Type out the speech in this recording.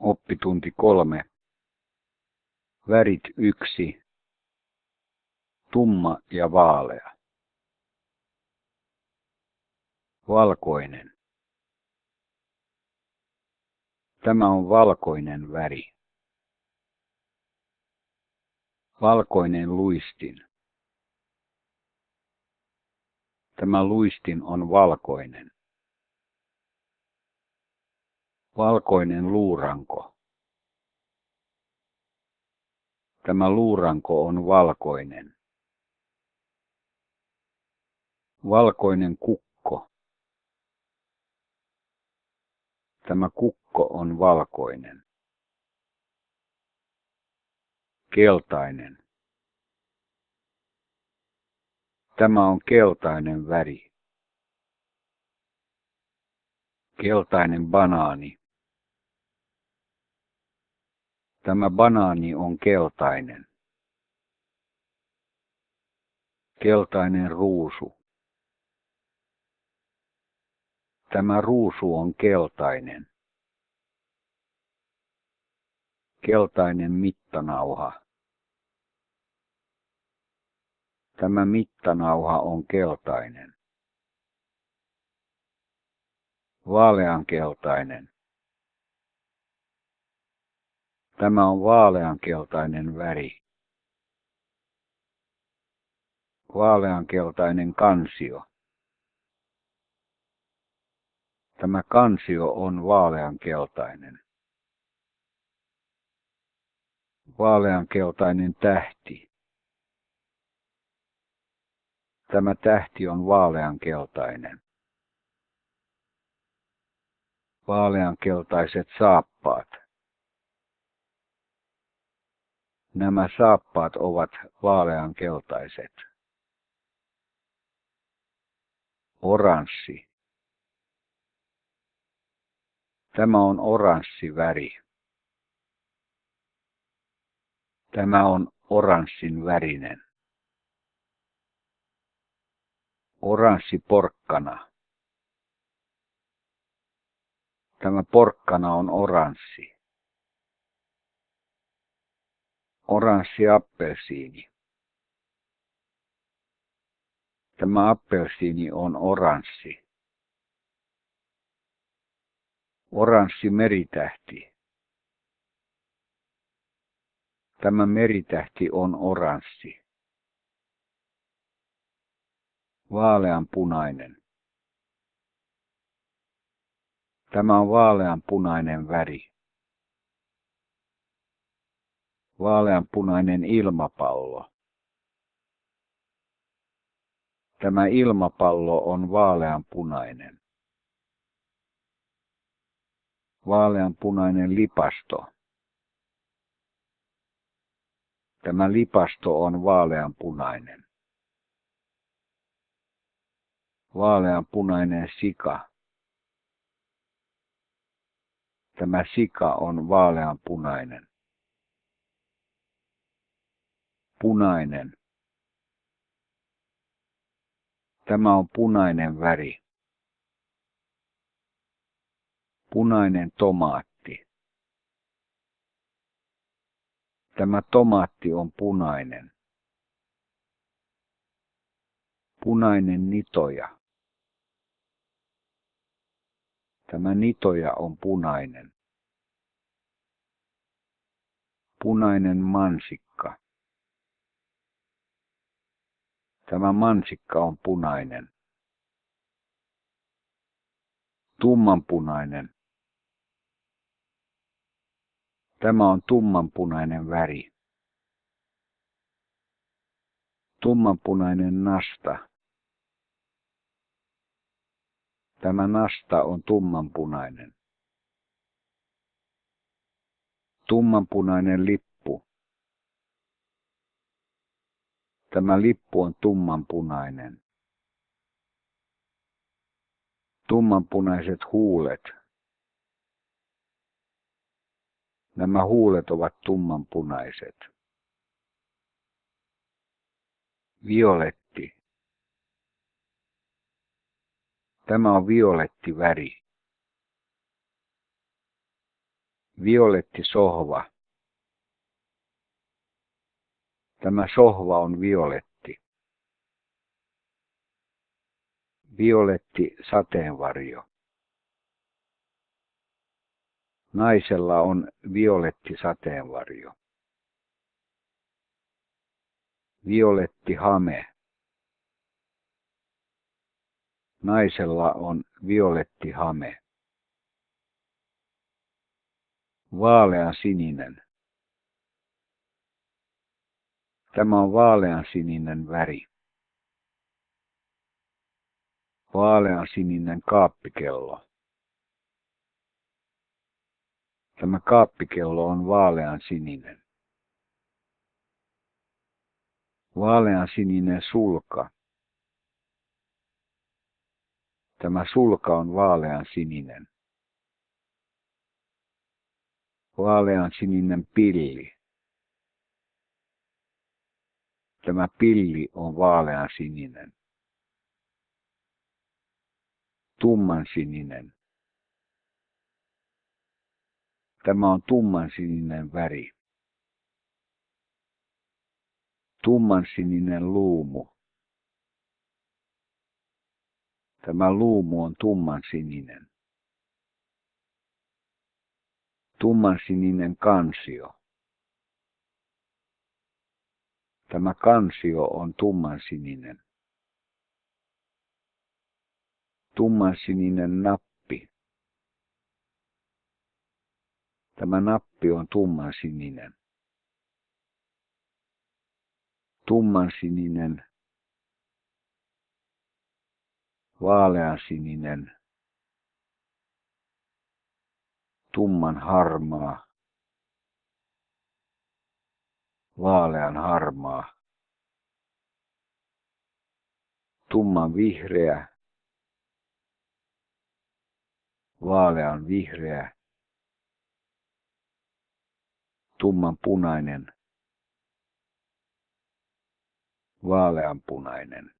Oppitunti kolme. Värit yksi. Tumma ja vaalea. Valkoinen. Tämä on valkoinen väri. Valkoinen luistin. Tämä luistin on valkoinen. Valkoinen luuranko. Tämä luuranko on valkoinen. Valkoinen kukko. Tämä kukko on valkoinen. Keltainen. Tämä on keltainen väri. Keltainen banaani. Tämä banaani on keltainen. Keltainen ruusu. Tämä ruusu on keltainen. Keltainen mittanauha. Tämä mittanauha on keltainen. Vaaleankeltainen. Tämä on vaaleankeltainen väri. Vaaleankeltainen kansio. Tämä kansio on vaaleankeltainen. Vaaleankeltainen tähti. Tämä tähti on vaaleankeltainen. Vaaleankeltaiset saappaat. Nämä saappaat ovat vaaleankeltaiset. Oranssi. Tämä on oranssi väri. Tämä on oranssin värinen. Oranssi porkkana. Tämä porkkana on oranssi. Oranssi appelsiini. Tämä appelsiini on oranssi. Oranssi meritähti. Tämä meritähti on oranssi. Vaaleanpunainen. Tämä on vaaleanpunainen väri. Vaaleanpunainen ilmapallo. Tämä ilmapallo on vaaleanpunainen. Vaaleanpunainen lipasto. Tämä lipasto on vaaleanpunainen. Vaaleanpunainen sika. Tämä sika on vaaleanpunainen. Punainen. Tämä on punainen väri. Punainen tomaatti. Tämä tomaatti on punainen. Punainen nitoja. Tämä nitoja on punainen. Punainen mansikka. Tämä mansikka on punainen. Tummanpunainen. Tämä on tummanpunainen väri. Tummanpunainen nasta. Tämä nasta on tummanpunainen. Tummanpunainen lippu. Tämä lippu on tummanpunainen. Tummanpunaiset huulet. Nämä huulet ovat tummanpunaiset. Violetti. Tämä on violetti väri. Violetti sohva. Tämä sohva on violetti. Violetti sateenvarjo. Naisella on violetti sateenvarjo. Violetti hame. Naisella on violetti hame. Vaalean sininen. Tämä on vaalean sininen väri. Vaalean sininen kaappikello. Tämä kaappikello on vaalean sininen. Vaalean sininen sulka. Tämä sulka on vaalean sininen. Vaalean sininen pilli. Tämä pilli on vaalean sininen. Tumman sininen. Tämä on tumman sininen väri. Tumman sininen luumu. Tämä luumu on tumman sininen. Tumman sininen kansio. Tämä kansio on tumman sininen. Tumman sininen nappi. Tämä nappi on tumman sininen. Tumman sininen vaaleansininen, tumman harmaa, vaalean harmaa, tumman vihreä, vaalean vihreä, tumman punainen, vaalean punainen.